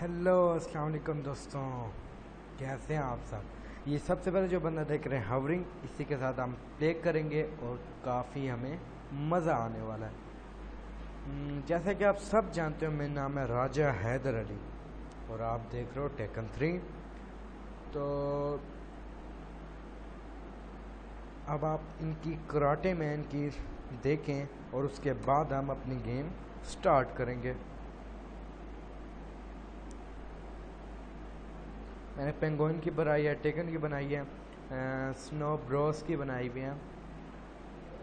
Hello अस्सलाम वालेकुम दोस्तों। कैसे हैं आप सब? ये सबसे पहले जो बंदा देख रहे हैं हवरिंग इसी के साथ हम प्ले करेंगे और काफ़ी हमें मज़ा आने वाला है। हम्म, जैसा कि आप सब जानते हो मेरा नाम है राजा हैदर अली और आप देख रहे हो टेकन थ्री तो अब आप इनकी कराटे मैन की देखें और उसके बाद हम अपनी गेम स्टार्ट करेंगे। मैंने पेंगोइन की बनाई है, टेकन की बनाई है स्नो ब्रोस की बनाई हुई है।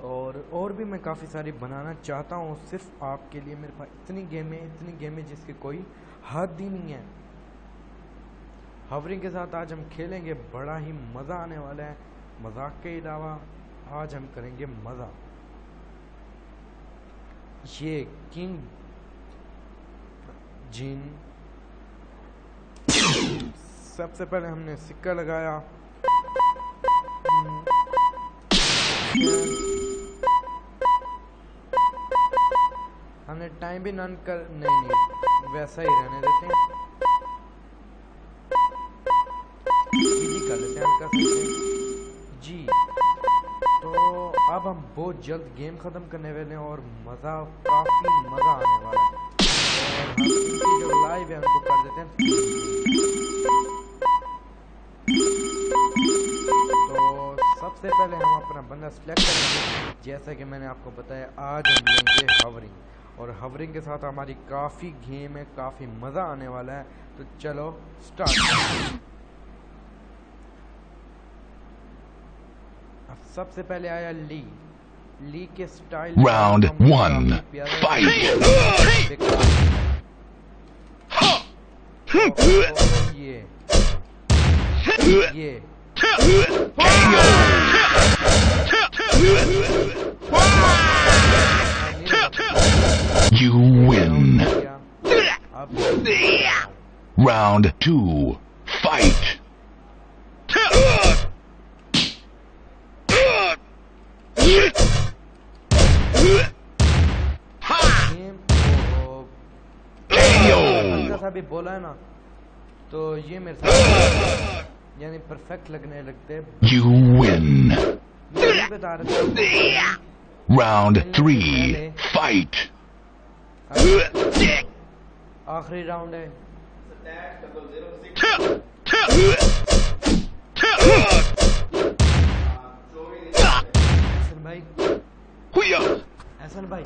और और भी मैं काफ़ी सारी बनाना चाहता हूँ, सिर्फ़ आपके लिए। मेरे पास इतनी गेमें इतनी गेमें जिसकी कोई हद ही नहीं है। हवरिंग के साथ आज हम खेलेंगे, बड़ा ही मज़ा आने वाला है। मज़ाक के अलावा आज हम करेंगे मज़ा। ये किंग जिन सबसे पहले हमने सिक्का लगाया। हमने टाइम भी नन कर, नहीं नहीं, वैसा ही रहने देते हैं। कर लेते हैं जी तो अब हम बहुत जल्द गेम ख़त्म करने वाले हैं और मज़ा, काफ़ी मज़ा आने वाला है। जो लाइव है उनको कर देते हैं। तो सबसे पहले हम अपना बंदा सिलेक्ट करेंगे। जैसा कि मैंने आपको बताया, आज हम लेंगे हवरिंग और हवरिंग के साथ हमारी काफ़ी गेम है, काफ़ी मज़ा आने वाला है। तो चलो स्टार्ट सबसे पहले आया ली ली के स्टाइल राउंड वन फाइट ये ये You win. Round two. Fight. भी बोला है ना तो ये मेरे साथ यानी परफेक्ट लगने लगते You win. Round three. Fight. आखिरी राउंड है भाई ऐसा भाई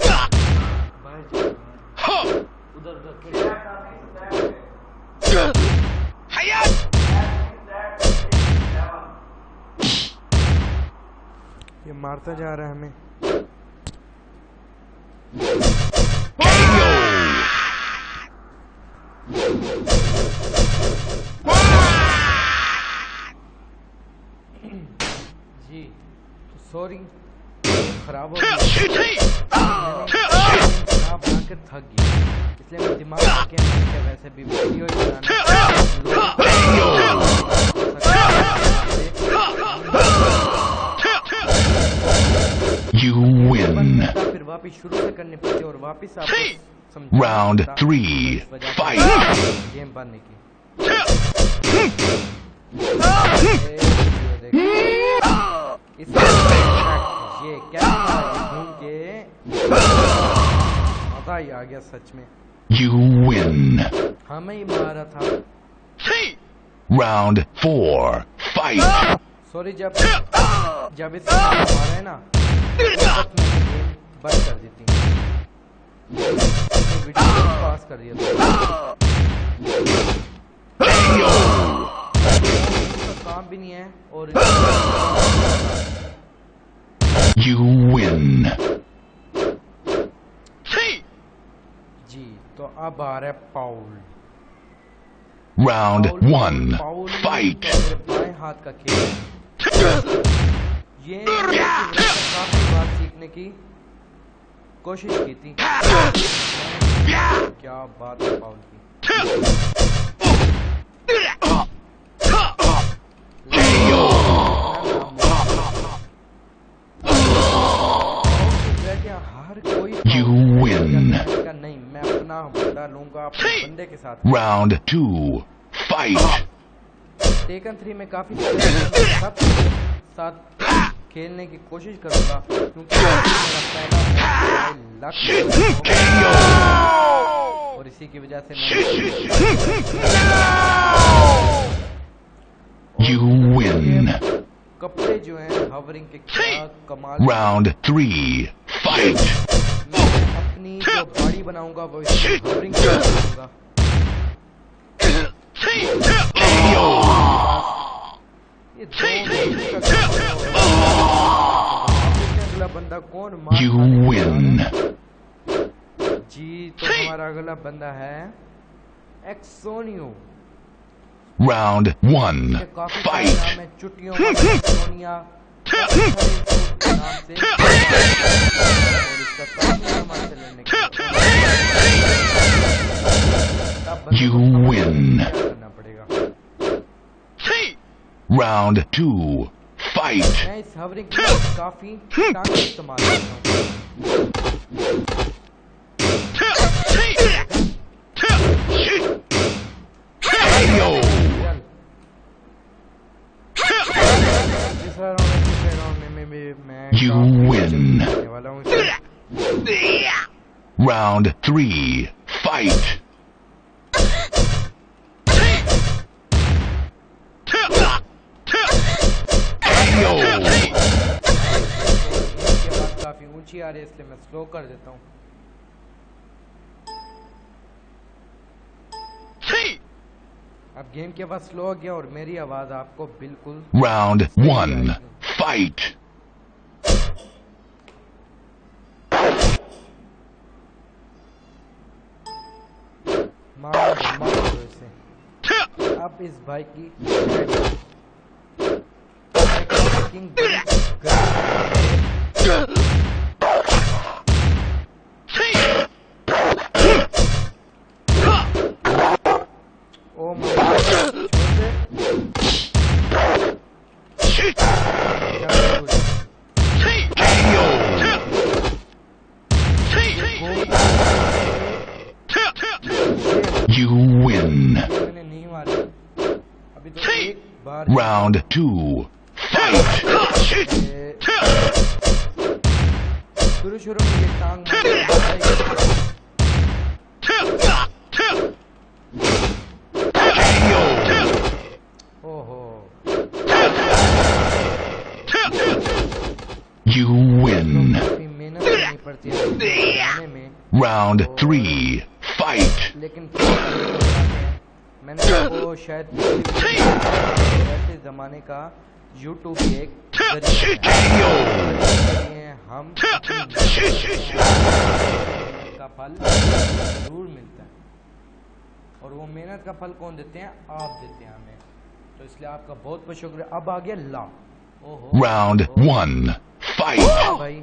उधर उधर ये मारता जा रहा है हमें। जी तो सॉरी खराब हो खराब बनाकर थक गई इसलिए मैं दिमाग के वैसे भी video You win. Round three. Fight. Game बनने की मज़ा ही आ गया सच में You win. हमें ही मारा था Round four. Fight. सॉरी जब जब इस मारा है ना बंद कर देती वीडियो पास कर दिया काम भी नहीं है और You win. तो अब आ रहा है पाउल Round one. Fight. बाएं हाथ का खेल ये काफी बात सीखने की कोशिश की थी क्या बात है पाउल की हर कोई You नहीं बंदा लूँगा अपने बंदे के साथ। Round two Fight. Tekken three में काफ़ी सब साथ खेलने की कोशिश करूँगा क्योंकि. और इसी की वजह से You win. कपड़े जो हैं हवरिंग के क्या कमाल Round थ्री Fight. मैं अपनी जो बॉडी बनाऊंगा वो हवरिंग करूंगा KO. ये दो मिनट का काम है। अगला बंदा कौन मार You खाने को win. तैयार है? जी तो हमारा अगला बंदा है एक्सोनियो Round one. ये काफी सारे नाम Fight. है चुटियों का एक्सोनिया काफी सारे नाम से और इसका काफी सामान से लेने के तब बंदे You को समझ win. क्या करना पड़ेगा Round two. Fight. मैं इस हवरिंग की काफी टांग इस्तेमाल करता हूँ KO. चल तीसरा राउंड है तीसरे राउंड में मैं भी मैं You Round three. Fight. KO. इसके बाद काफी ऊंची आ रही है इसलिए मैं स्लो कर देता हूँ अब गेम की आवाज स्लो हो गया और मेरी आवाज आपको बिल्कुल Round one. Fight. मार मार इसे अब इस भाई की किंग Round three. Fight. लेकिन क्या करें, मैंने आपको शायद ऐसे जमाने का YouTube पे एक जरिया KO. है। हम अपनी मेहनत का फल जरूर मिलता है और वो मेहनत का फल कौन देते हैं आप देते हैं हमें तो इसलिए आपका बहुत बहुत शुक्रिया अब आ गया ला ओहो Round ओहो, one. Fight. भाई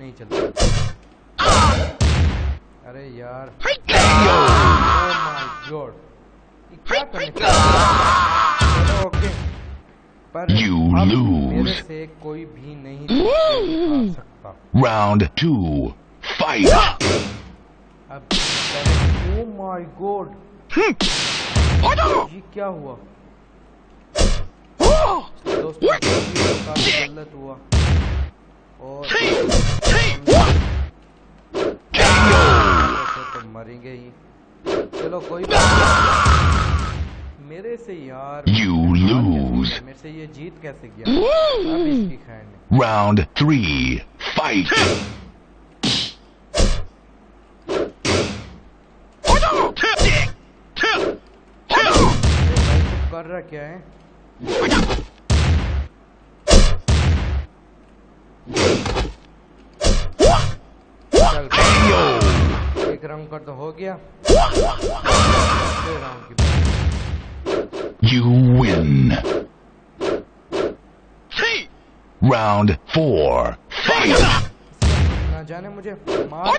नहीं चलता अरे यार। Oh क्या करने ओके पर अब lose. मेरे से कोई भी नहीं सकता। Round two. Fight. अब ओ माय गॉड ये क्या हुआ? दोस्तों ये गलत हुआ। और ऐसे तो मरेंगे ही चलो कोई बात नहीं। मेरे से यार You lose. मेरे से ये जीत कैसे गया अब इसकी खैर नहीं Round three. Fight. अरे भाई तू कर रहा क्या है राउंड कर तो हो गया दूसरे राउंड फोर बात You win. Round four. Fight. ना जाने मुझे मार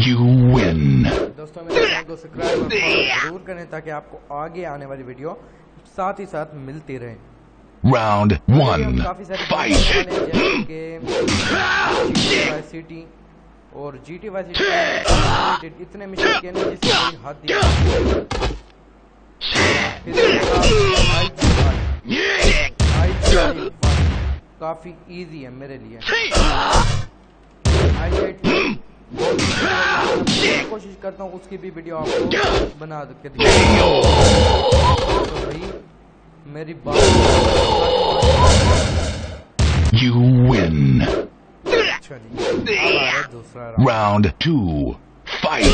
You win. दोस्तों मेरे चैनल को सब्सक्राइब और फॉलो ज़रूर करें ताकि आपको आगे आने वाली वीडियो साथ ही साथ मिलती रहे. जैसे कि वाई सिटी और जी टी वाई सिटी इतने मिशन किए नहीं। जिससे हद वाई काफ़ी इजी है मेरे लिए। कोशिश करता हूँ उसकी भी वीडियो आपको बना के दिखाऊं। तो भाई मेरी बात You win. चलिए अब आ रहा है दूसरा round Round two. Fight.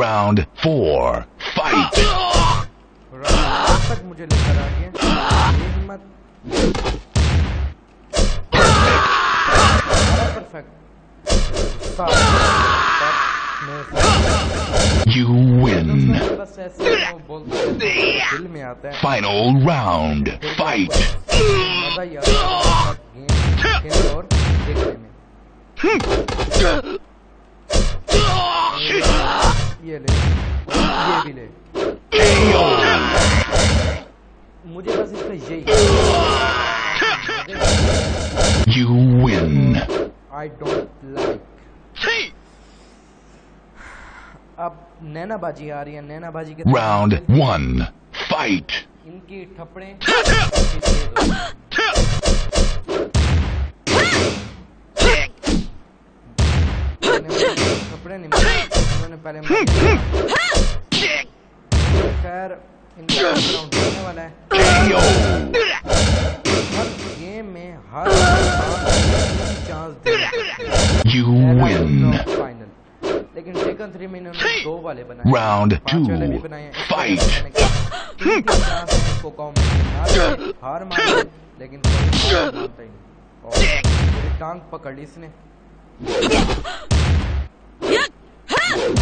Round four. Fight. You win. Final round. Fight. ये ले। ये भी ले। मुझे बस इसका यही you win I don't like अब नैना बाजी आ रही है नैना बाजी के Round वन फाइट इनकी। इन्होंने कपड़े नहीं इन्होंने पहले खैर राउंड होने वाला है। हर गेम में हर चांस. फाइनल लेकिन टेकन थ्री में इन्होंने दो वाले बनाए। मैं ना दे, हार मान लेकिन टांग पकड़ ली इसने।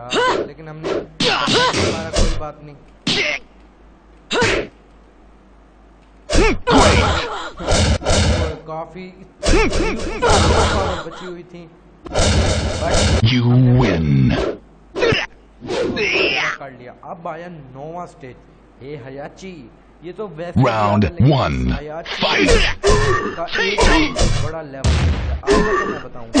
यार लेकिन हमने हमारा कोई बात नहीं। काफ़ी बची हुई थी। But You win. कर लिया। अब आया नोवा स्टेज हे हयाची ये तो वैसे Round ही आता है, लेकिन one. हयाची Fight. का एक ही बड़ा लेवल है। तो मैं बताऊँगा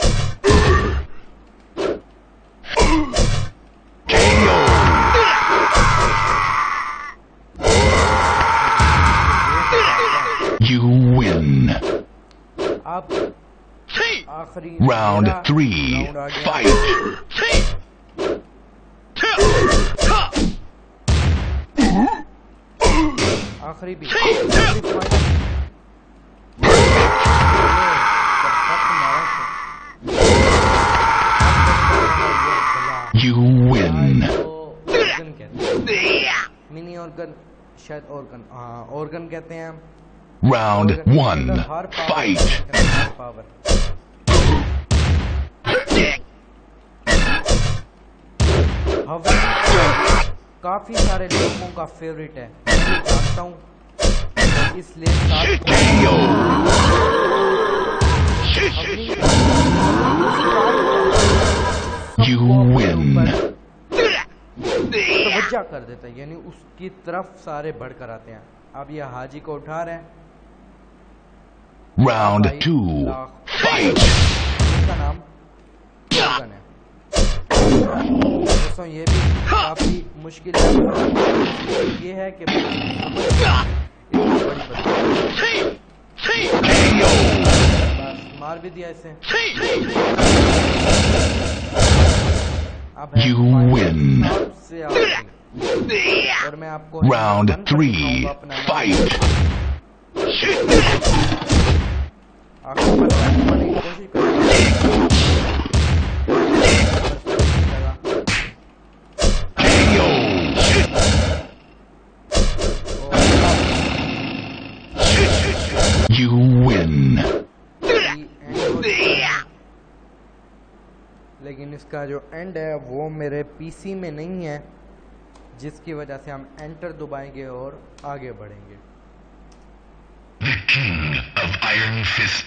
You win. अब आखिरी Round मेरा three. राउंड आ गया। Fight. आखिरी भी आखिरी final। ये, perfect मारा तो। ये You win. ऑर्गन कहते हैं मिनी ऑर्गन शायद ऑर्गन हाँ ऑर्गन कहते हैं Round one. Fight. काफ़ी सारे लोगों का फेवरेट है। जानता हूँ। इसलिए. तवज्जा कर देता है यानी उसकी तरफ़ सारे बढ़कर आते हैं। अब ये हाजी को उठा रहे हैं। Round भाई, two. लाख। Fight. इसका नाम ऑर्गन है दोस्तों ये भी काफी मुश्किल है ये है कि इतनी बड़ी बंदूक। KO. बस मार भी दिया इसे अब है You final win. सबसे आखिरी। और मैं आपको Round वन पर लेकिन इसका जो एंड है, वो मेरे पीसी में नहीं है, जिसकी वजह से हम एंटर दबाएँगे और आगे बढ़ेंगे। The King of Iron Fist.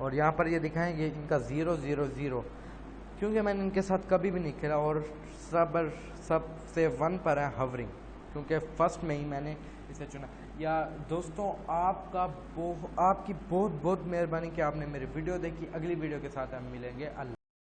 और यहाँ पर ये दिखाएँगे इनका ज़ीरो ज़ीरो ज़ीरो क्योंकि मैंने इनके साथ कभी भी नहीं खेला और सब सबसे वन पर है हवरिंग क्योंकि फ़र्स्ट में ही मैंने इसे चुना। या दोस्तों, आपका बहु, आपकी बहुत बहुत मेहरबानी कि आपने मेरी वीडियो देखी। अगली वीडियो के साथ हम मिलेंगे। अल्लाह